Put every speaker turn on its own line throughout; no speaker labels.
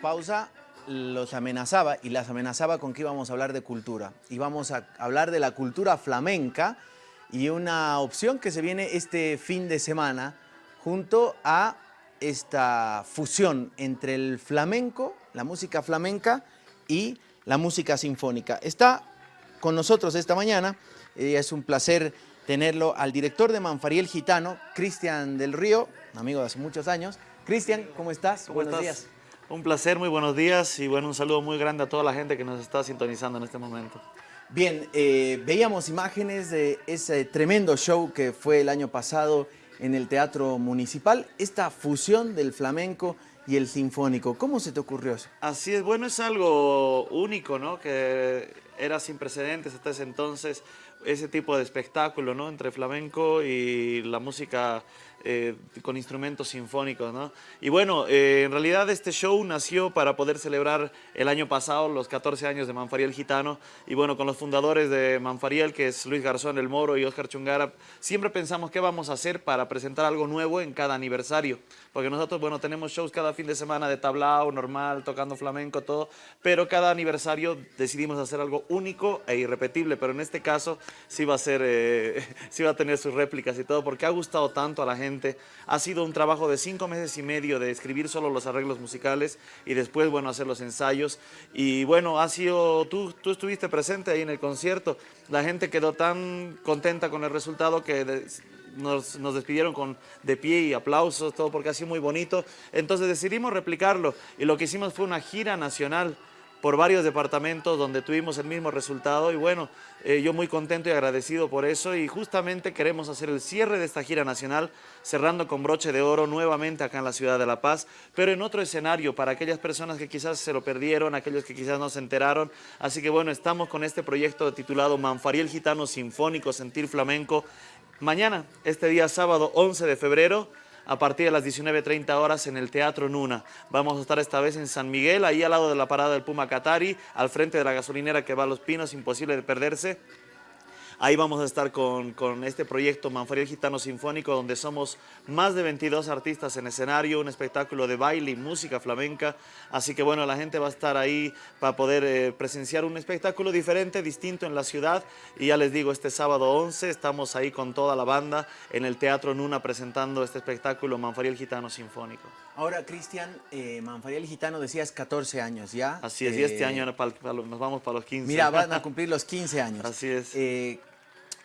pausa los amenazaba y las amenazaba con que íbamos a hablar de cultura. Íbamos a hablar de la cultura flamenca y una opción que se viene este fin de semana junto a esta fusión entre el flamenco, la música flamenca y la música sinfónica. Está con nosotros esta mañana, y es un placer tenerlo al director de Manfariel Gitano, Cristian del Río, amigo de hace muchos años. Cristian, ¿cómo estás?
Buenos días. Un placer, muy buenos días y bueno, un saludo muy grande a toda la gente que nos está sintonizando en este momento.
Bien, eh, veíamos imágenes de ese tremendo show que fue el año pasado en el Teatro Municipal, esta fusión del flamenco y el sinfónico. ¿Cómo se te ocurrió eso?
Así es, bueno, es algo único, ¿no? Que era sin precedentes hasta ese entonces, ese tipo de espectáculo, ¿no? Entre flamenco y la música eh, con instrumentos sinfónicos, ¿no? Y bueno, eh, en realidad este show nació para poder celebrar el año pasado los 14 años de Manfariel Gitano. Y bueno, con los fundadores de Manfariel, que es Luis Garzón El Moro y Oscar Chungara, siempre pensamos qué vamos a hacer para presentar algo nuevo en cada aniversario, porque nosotros, bueno, tenemos shows cada fin de semana de tablao, normal, tocando flamenco, todo, pero cada aniversario decidimos hacer algo único e irrepetible, pero en este caso sí va a ser, eh, sí va a tener sus réplicas y todo, porque ha gustado tanto a la gente ha sido un trabajo de cinco meses y medio de escribir solo los arreglos musicales y después, bueno, hacer los ensayos. Y bueno, ha sido, tú, tú estuviste presente ahí en el concierto. La gente quedó tan contenta con el resultado que nos, nos, despidieron con de pie y aplausos, todo porque ha sido muy bonito. Entonces decidimos replicarlo y lo que hicimos fue una gira nacional por varios departamentos donde tuvimos el mismo resultado y bueno, eh, yo muy contento y agradecido por eso y justamente queremos hacer el cierre de esta gira nacional cerrando con broche de oro nuevamente acá en la ciudad de La Paz, pero en otro escenario para aquellas personas que quizás se lo perdieron, aquellos que quizás no se enteraron, así que bueno, estamos con este proyecto titulado Manfariel Gitano Sinfónico Sentir Flamenco. Mañana, este día sábado 11 de febrero, a partir de las 19.30 horas en el Teatro Nuna. Vamos a estar esta vez en San Miguel, ahí al lado de la parada del Puma Catari, al frente de la gasolinera que va a Los Pinos, imposible de perderse. Ahí vamos a estar con, este proyecto Manfariel Gitano Sinfónico, donde somos más de 22 artistas en escenario, un espectáculo de baile y música flamenca. Así que bueno, la gente va a estar ahí para poder eh, presenciar un espectáculo diferente, distinto en la ciudad. Y ya les digo, este sábado 11 estamos ahí con toda la banda en el Teatro Nuna presentando este espectáculo Manfariel Gitano Sinfónico.
Ahora, Cristian, eh, Manfariel Gitano decías 14 años ya.
Así es, y este eh, año nos vamos para los 15.
Mira, van a cumplir los 15 años.
Así es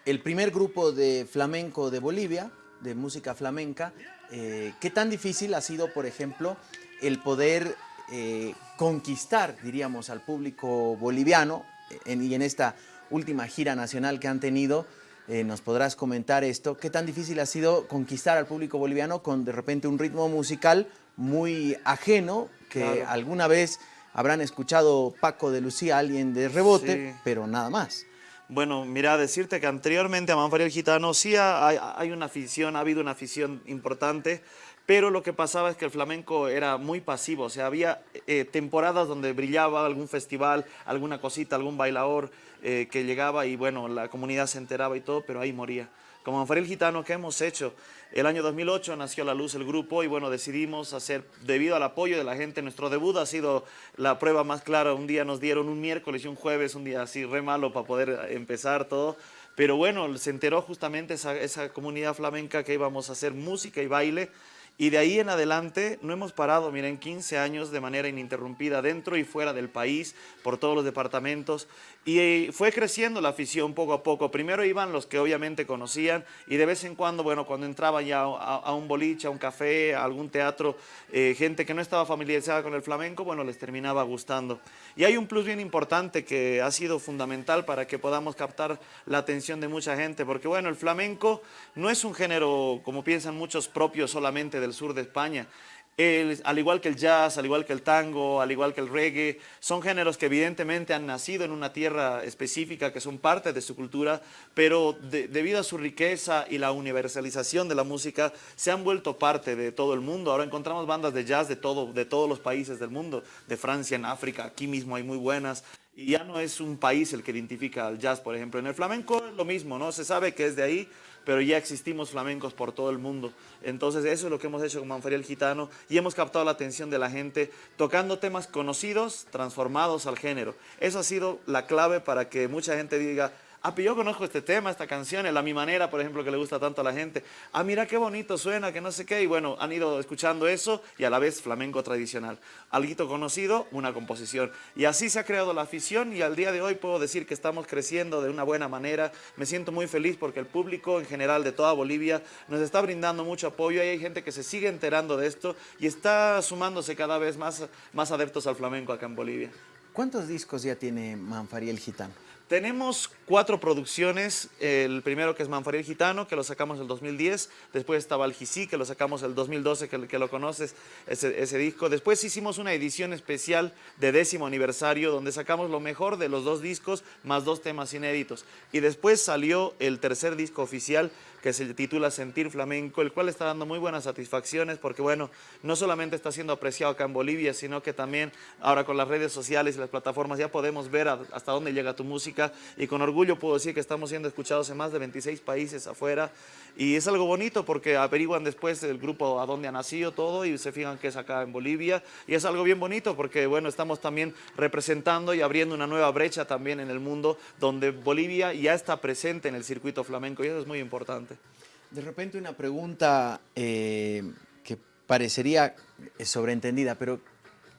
el primer grupo de flamenco de Bolivia, de música flamenca, eh, ¿qué tan difícil ha sido, por ejemplo, el poder eh, conquistar, diríamos, al público boliviano y en esta última gira nacional que han tenido, eh, nos podrás comentar esto, ¿qué tan difícil ha sido conquistar al público boliviano con de repente un ritmo musical muy ajeno, que alguna vez habrán escuchado Paco de Lucía, alguien de rebote, pero nada más?
Bueno, mira, decirte que anteriormente a Manfariel Gitano sí hay, una afición, ha habido una afición importante, pero lo que pasaba es que el flamenco era muy pasivo, o sea, había eh, temporadas donde brillaba algún festival, alguna cosita, algún bailador eh, que llegaba y bueno, la comunidad se enteraba y todo, pero ahí moría. Como Manfariel Gitano, ¿qué hemos hecho? El año 2008 nació a la luz el grupo y bueno, decidimos hacer, debido al apoyo de la gente, nuestro debut ha sido la prueba más clara. Un día nos dieron un miércoles y un jueves, un día así re malo para poder empezar todo. Pero bueno, se enteró justamente esa, esa comunidad flamenca que íbamos a hacer música y baile y de ahí en adelante no hemos parado, miren, 15 años de manera ininterrumpida dentro y fuera del país, por todos los departamentos. Y eh, fue creciendo la afición poco a poco. Primero iban los que obviamente conocían y de vez en cuando, bueno, cuando entraba ya a, un boliche, a un café, a algún teatro, eh, gente que no estaba familiarizada con el flamenco, bueno, les terminaba gustando. Y hay un plus bien importante que ha sido fundamental para que podamos captar la atención de mucha gente, porque bueno, el flamenco no es un género, como piensan muchos, propio solamente del sur de España. Al igual que el jazz, al igual que el tango, al igual que el reggae, son géneros que evidentemente han nacido en una tierra específica, que son parte de su cultura, pero debido a su riqueza y la universalización de la música, se han vuelto parte de todo el mundo. Ahora encontramos bandas de jazz de, todo, de todos los países del mundo, de Francia, en África, aquí mismo hay muy buenas, y ya no es un país el que identifica al jazz, por ejemplo. En el flamenco es lo mismo, ¿no? Se sabe que es de ahí, pero ya existimos flamencos por todo el mundo. Entonces eso es lo que hemos hecho con Manfariel Gitano y hemos captado la atención de la gente tocando temas conocidos, transformados al género. Eso ha sido la clave para que mucha gente diga, ah, yo conozco este tema, esta canción, la mi manera, por ejemplo, que le gusta tanto a la gente. Ah, mira qué bonito suena, que no sé qué. Y bueno, han ido escuchando eso y a la vez flamenco tradicional. Alguito conocido, una composición. Y así se ha creado la afición y al día de hoy puedo decir que estamos creciendo de una buena manera. Me siento muy feliz porque el público en general de toda Bolivia nos está brindando mucho apoyo y hay gente que se sigue enterando de esto y está sumándose cada vez más, más adeptos al flamenco acá en Bolivia.
¿Cuántos discos ya tiene Manfariel Gitano?
Tenemos cuatro producciones, el primero que es Manfariel Gitano, que lo sacamos en el 2010, después estaba El Gisí, que lo sacamos en el 2012, que, que lo conoces, ese, ese, disco. Después hicimos una edición especial de décimo aniversario, donde sacamos lo mejor de los dos discos, más dos temas inéditos. Y después salió el tercer disco oficial, que se titula Sentir Flamenco, el cual está dando muy buenas satisfacciones, porque bueno, no solamente está siendo apreciado acá en Bolivia, sino que también ahora con las redes sociales y las plataformas ya podemos ver hasta dónde llega tu música, y con orgullo puedo decir que estamos siendo escuchados en más de 26 países afuera, y es algo bonito porque averiguan después el grupo a dónde ha nacido todo y se fijan que es acá en Bolivia y es algo bien bonito porque bueno, estamos también representando y abriendo una nueva brecha también en el mundo donde Bolivia ya está presente en el circuito flamenco y eso es muy importante.
De repente una pregunta eh, que parecería sobreentendida, pero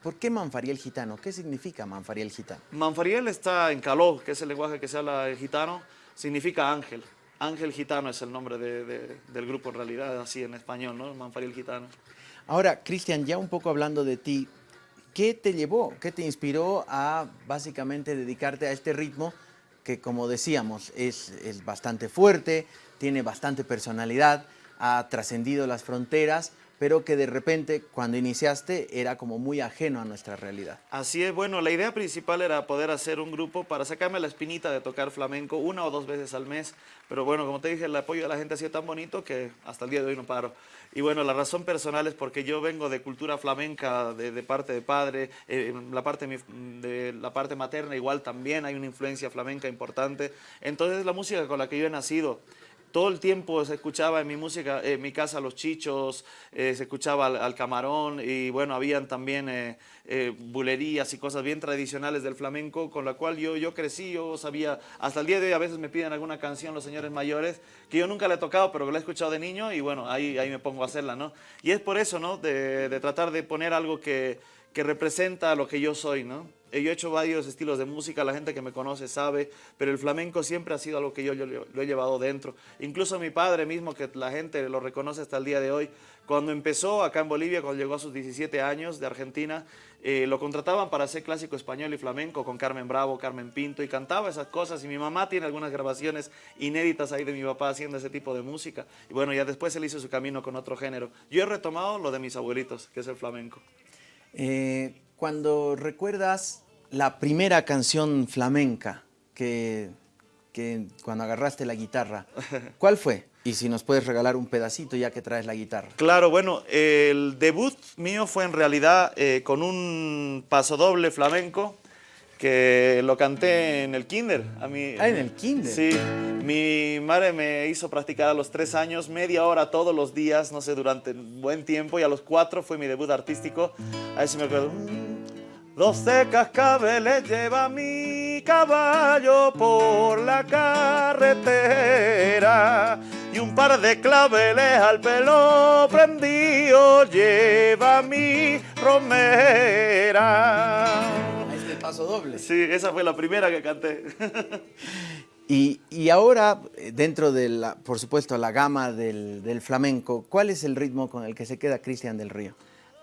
¿Por qué Manfariel gitano? ¿Qué significa Manfariel gitano?
Manfariel está en caló, que es el lenguaje que se habla el gitano, significa ángel. Ángel Gitano es el nombre del grupo en realidad, así en español, ¿no? Manfariel Gitano.
Ahora, Cristian, ya un poco hablando de ti, ¿qué te llevó, qué te inspiró a básicamente dedicarte a este ritmo que, como decíamos, es, es bastante fuerte, tiene bastante personalidad, ha trascendido las fronteras, pero que de repente cuando iniciaste era como muy ajeno a nuestra realidad.
Así es, bueno, la idea principal era poder hacer un grupo para sacarme la espinita de tocar flamenco una o dos veces al mes, pero bueno, como te dije, el apoyo de la gente ha sido tan bonito que hasta el día de hoy no paro. Y bueno, la razón personal es porque yo vengo de cultura flamenca de, parte de padre, eh, la, parte, de la parte materna igual también hay una influencia flamenca importante, entonces la música con la que yo he nacido, todo el tiempo se escuchaba en mi música, en mi casa los chichos, eh, se escuchaba al, camarón y bueno, habían también eh, eh, bulerías y cosas bien tradicionales del flamenco con la cual yo, yo crecí, yo sabía, hasta el día de hoy a veces me piden alguna canción los señores mayores que yo nunca le he tocado pero que la he escuchado de niño y bueno, ahí, ahí me pongo a hacerla, ¿no? Y es por eso, ¿no? De, de tratar de poner algo que, que representa lo que yo soy, ¿no? Eh, yo he hecho varios estilos de música, la gente que me conoce sabe, pero el flamenco siempre ha sido algo que yo, lo he llevado dentro. Incluso mi padre mismo, que la gente lo reconoce hasta el día de hoy, cuando empezó acá en Bolivia, cuando llegó a sus 17 años de Argentina, eh, lo contrataban para hacer clásico español y flamenco con Carmen Bravo, Carmen Pinto, y cantaba esas cosas. Y mi mamá tiene algunas grabaciones inéditas ahí de mi papá haciendo ese tipo de música. Y bueno, ya después él hizo su camino con otro género. Yo he retomado lo de mis abuelitos, que es el flamenco.
Eh, cuando recuerdas la primera canción flamenca que, cuando agarraste la guitarra, ¿cuál fue? Y si nos puedes regalar un pedacito ya que traes la guitarra.
Claro, bueno, el debut mío fue en realidad eh, con un pasodoble flamenco que lo canté en el kinder.
A mí, ah, en el kinder.
Sí, mi madre me hizo practicar a los tres años, media hora todos los días, no sé, durante un buen tiempo, y a los cuatro fue mi debut artístico. Ahí sí me acuerdo. Doce cascabeles lleva mi caballo por la carretera y un par de claveles al pelo prendido lleva mi romera.
Paso doble.
Sí, esa fue la primera que canté.
Y, y, ahora, dentro de la, por supuesto, la gama del, del flamenco, ¿cuál es el ritmo con el que se queda Cristian del Río?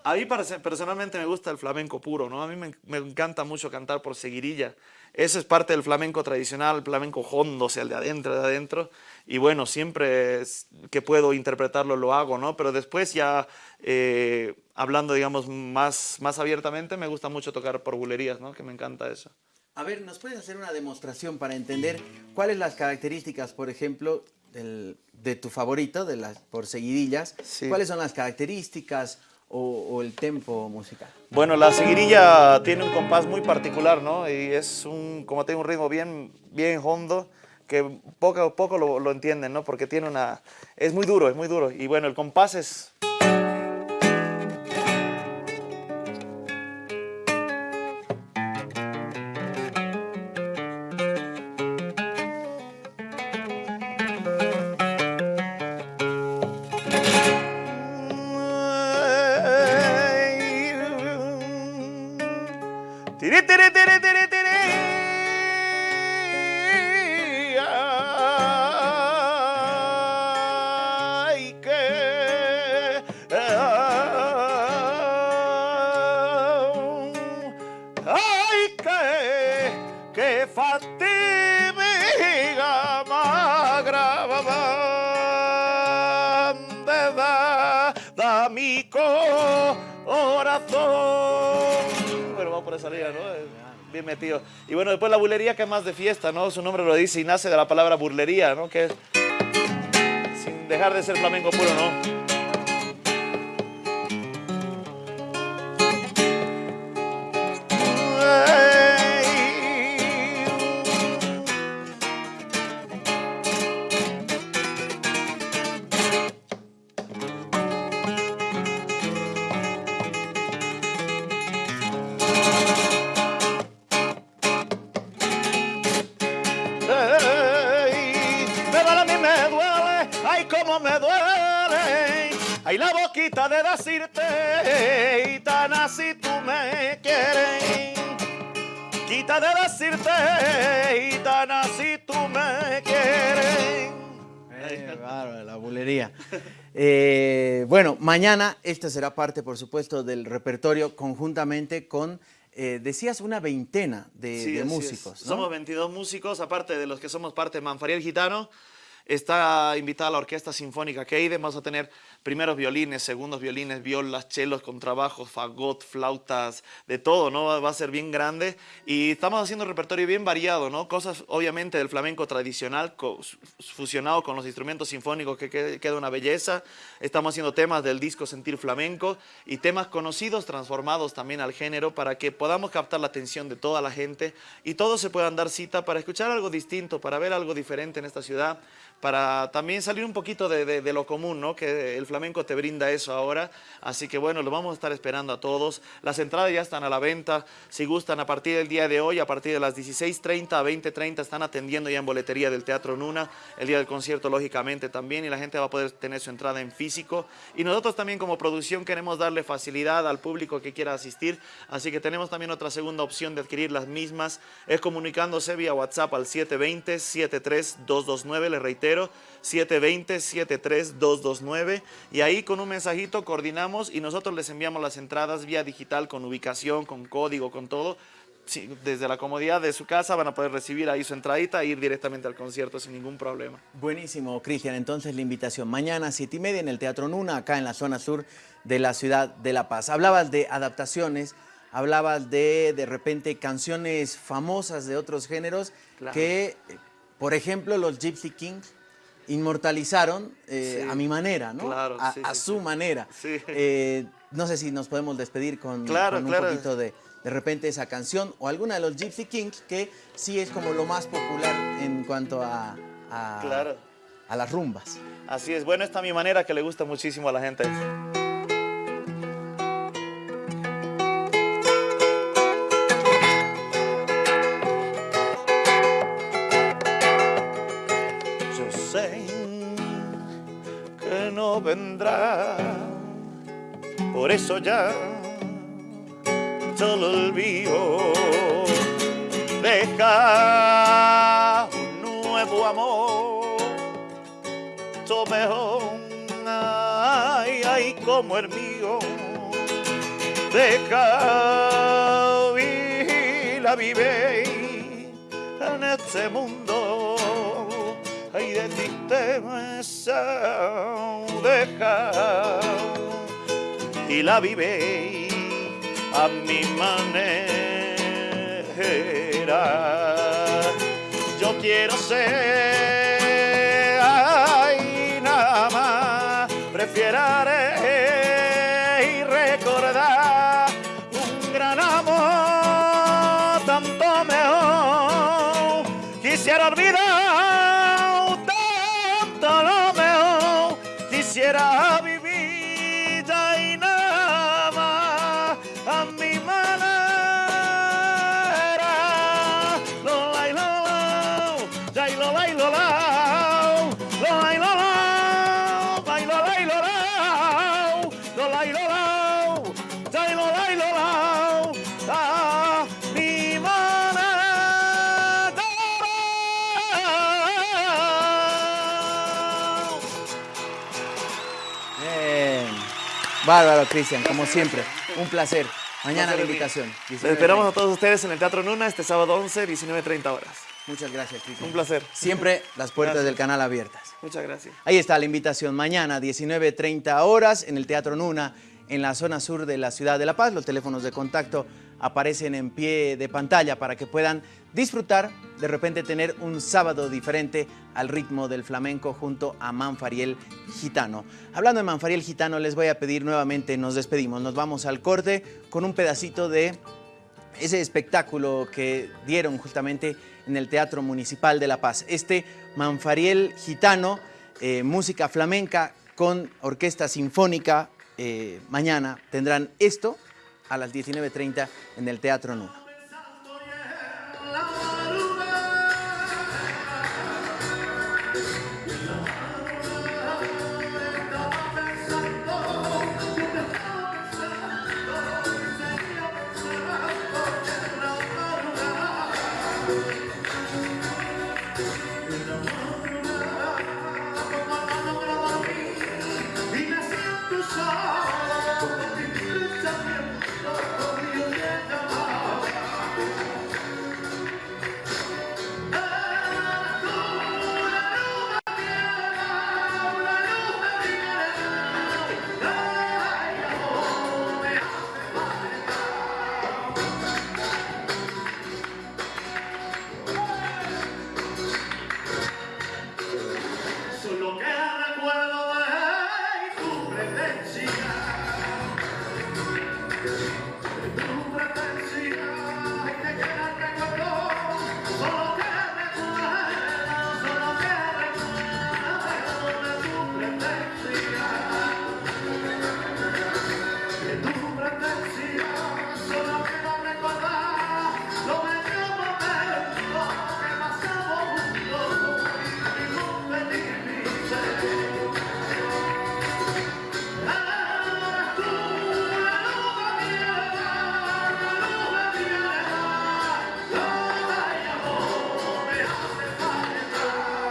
A mí personalmente me gusta el flamenco puro, ¿no? A mí me, encanta mucho cantar por seguirilla. Eso es parte del flamenco tradicional, el flamenco hondo, o sea, el de adentro, de adentro. Y bueno, siempre que puedo interpretarlo lo hago, ¿no? Pero después ya, eh, hablando, digamos, más, más abiertamente, me gusta mucho tocar por bulerías, ¿no? Que me encanta eso.
A ver, ¿nos puedes hacer una demostración para entender cuáles las características, por ejemplo, de tu favorito, de las por seguidillas? ¿Cuáles son las características o, el tempo musical?
Bueno, la seguirilla tiene un compás muy particular, ¿no? Y es un, como tiene un ritmo bien, bien hondo, que poco a poco lo, lo entienden, ¿no? Porque tiene una... Es muy duro, es muy duro. Y bueno, el compás es... Metido. Y bueno, después la bulería que más de fiesta, ¿no? Su nombre lo dice y nace de la palabra burlería, ¿no? Que es sin dejar de ser flamenco puro, ¿no? Decirte, y tan así tú me quieres.
Eh, bárbaro, la bulería. Eh, bueno, mañana esta será parte, por supuesto, del repertorio conjuntamente con, eh, decías, una veintena de,
Sí,
músicos. ¿no?
Somos 22 músicos, aparte de los que somos parte de Manfariel Gitano. Está invitada la Orquesta Sinfónica Keide. Vamos a tener primeros violines, segundos violines, violas, chelos, contrabajos, fagot, flautas, de todo, ¿no? Va a ser bien grande. Y estamos haciendo un repertorio bien variado, ¿no? Cosas, obviamente, del flamenco tradicional, fusionado con los instrumentos sinfónicos, que- queda una belleza. Estamos haciendo temas del disco Sentir Flamenco y temas conocidos, transformados también al género, para que podamos captar la atención de toda la gente y todos se puedan dar cita para escuchar algo distinto, para ver algo diferente en esta ciudad, para también salir un poquito de, lo común, ¿no? Que el flamenco te brinda eso ahora. Así que bueno, lo vamos a estar esperando a todos. Las entradas ya están a la venta. Si gustan, a partir del día de hoy, a partir de las 16.30 a 20.30, están atendiendo ya en boletería del Teatro Nuna. El día del concierto, lógicamente, también. Y la gente va a poder tener su entrada en físico. Y nosotros también como producción queremos darle facilidad al público que quiera asistir. Así que tenemos también otra segunda opción de adquirir las mismas. Es comunicándose vía WhatsApp al 720-73229. Les reitero, 720-73229. Y ahí con un mensajito coordinamos y nosotros les enviamos las entradas vía digital con ubicación, con código, con todo. Sí, desde la comodidad de su casa van a poder recibir ahí su entradita e ir directamente al concierto sin ningún problema.
Buenísimo, Cristian. Entonces la invitación mañana, siete y media, en el Teatro Nuna, acá en la zona sur de la ciudad de La Paz. Hablabas de adaptaciones, hablabas de, de repente, canciones famosas de otros géneros
Claro.
que, eh, por ejemplo, los Gypsy Kings inmortalizaron eh,
Sí.
a mi manera, ¿no?
Claro,
a,
sí,
a
sí,
su manera.
Sí.
Eh, no sé si nos podemos despedir con,
Claro,
con un
claro.
poquito de, de repente esa canción o alguna de los Gypsy Kings que sí es como lo más popular en cuanto a, a- las rumbas.
Así es, bueno, esta es mi manera que le gusta muchísimo a la gente. Que no vendrá, por eso ya solo olvido. Deja un nuevo amor mejor, ay, ay, como el mío. Deja vivir la vive en este mundo, ay, de tristeza, deja y la vive a mi manera. Yo quiero ser, ay, nada más, prefieraré
Bárbaro, Cristian, como siempre. Un placer. Mañana la invitación.
Les esperamos a todos ustedes en el Teatro Nuna este sábado 11, 19.30 horas.
Muchas gracias, Cristian.
Un placer.
Siempre las puertas
Gracias.
del canal abiertas.
Muchas gracias.
Ahí está la invitación. Mañana, 19.30 horas, en el Teatro Nuna, en la zona sur de la ciudad de La Paz. Los teléfonos de contacto aparecen en pie de pantalla para que puedan disfrutar, de repente tener un sábado diferente al ritmo del flamenco junto a Manfariel Gitano. Hablando de Manfariel Gitano, les voy a pedir nuevamente, nos despedimos, nos vamos al corte con un pedacito de ese espectáculo que dieron justamente en el Teatro Municipal de La Paz. Este Manfariel Gitano, eh, música flamenca con orquesta sinfónica, eh, mañana tendrán esto a las 19.30 en el Teatro Nuna.